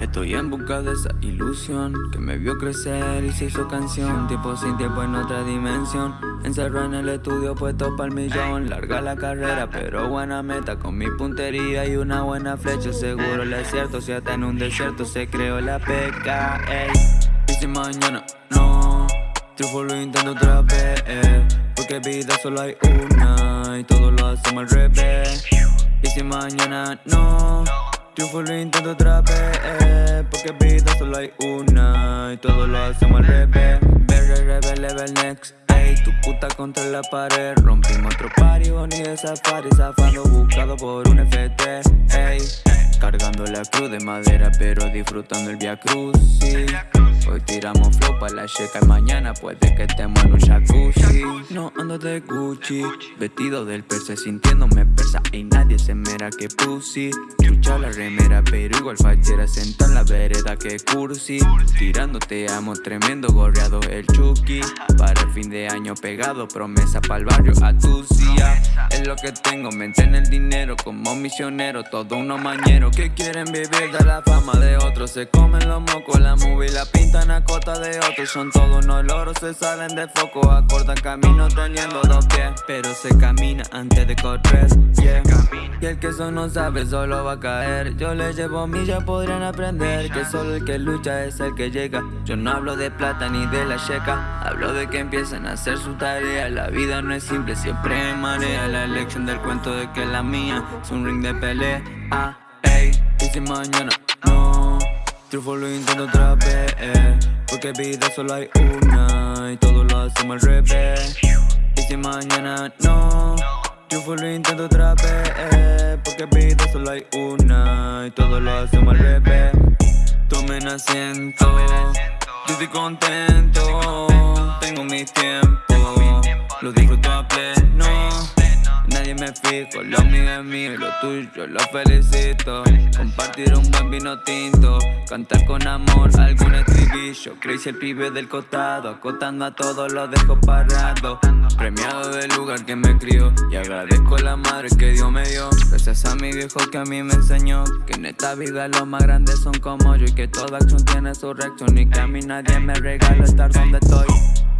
Estoy en busca de esa ilusión que me vio crecer y se hizo canción. Tiempo sin tiempo en otra dimensión. Encerrado en el estudio puesto para el millón. Larga la carrera, pero buena meta. Con mi puntería y una buena flecha. Seguro le es cierto, si hasta en un desierto se creó la peca. Y si mañana no, triunfo lo intento otra vez. Porque vida solo hay una y todo lo hacemos al revés. Y si mañana no. Triunfo lo intento otra vez Porque vida solo hay una Y todo lo hacemos al revés. Berry, level, level next Ey, tu puta contra la pared. Rompimos otro party, Bonnie de safari Zafando buscado por un FT Ey, cargando la cruz de madera Pero disfrutando el Via Cruz. Hoy tiramos flow pa' la checa y mañana puede que estemos en un jacuzzi. No ando de Gucci, vestido del perse sintiéndome persa se mera que pussy. Chucha la remera pero igual fachera Senta en la vereda que cursi. Tirando te amo, tremendo gorreado el Chucky. Para el fin de año pegado, promesa para el barrio a Es lo que tengo, mente en el dinero como misionero Todo uno mañero que quieren vivir de la fama de otros Se comen los mocos, la movie la pinta están a costa de otros. Son todos unos loros, se salen de foco Acordan camino teniendo dos pies. Pero se camina antes de correr Y el que eso no sabe solo va a caer. Yo le llevo millas, podrían aprender Que solo el que lucha es el que llega. Yo no hablo de plata ni de la checa Hablo de que empiezan a hacer su tarea. La vida no es simple, siempre marea. La elección del cuento de que la mía Es un ring de pelea, ah, ey Y si mañana no Triunfo lo intento otra vez. Porque vida solo hay una Y todo lo hacemos al revés. Y si mañana no Triunfo lo intento otra vez Porque vida solo hay una Y todo lo hacemos al revés. Tomen asiento Yo estoy contento Tengo mis tiempos Lo disfruto a pleno fijo, lo mío es mío lo tuyo lo felicito. Compartir un buen vino tinto Cantar con amor algún estribillo. Crazy el pibe del costado Acotando a todos los dejo parado. Premiado del lugar que me crió Y agradezco la madre que Dios me dio. Gracias a mi viejo que a mí me enseñó Que en esta vida los más grandes son como yo Y que toda acción tiene su reacción Y que a mí nadie me regala estar donde estoy.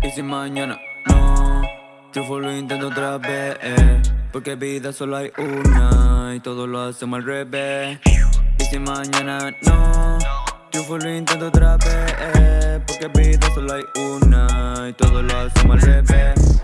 Y si mañana no Triunfo lo intento otra vez Porque vida solo hay una Y todo lo hacemos al revés. Y si mañana no Triunfo lo intento otra vez. Porque vida solo hay una Y todo lo hacemos al revés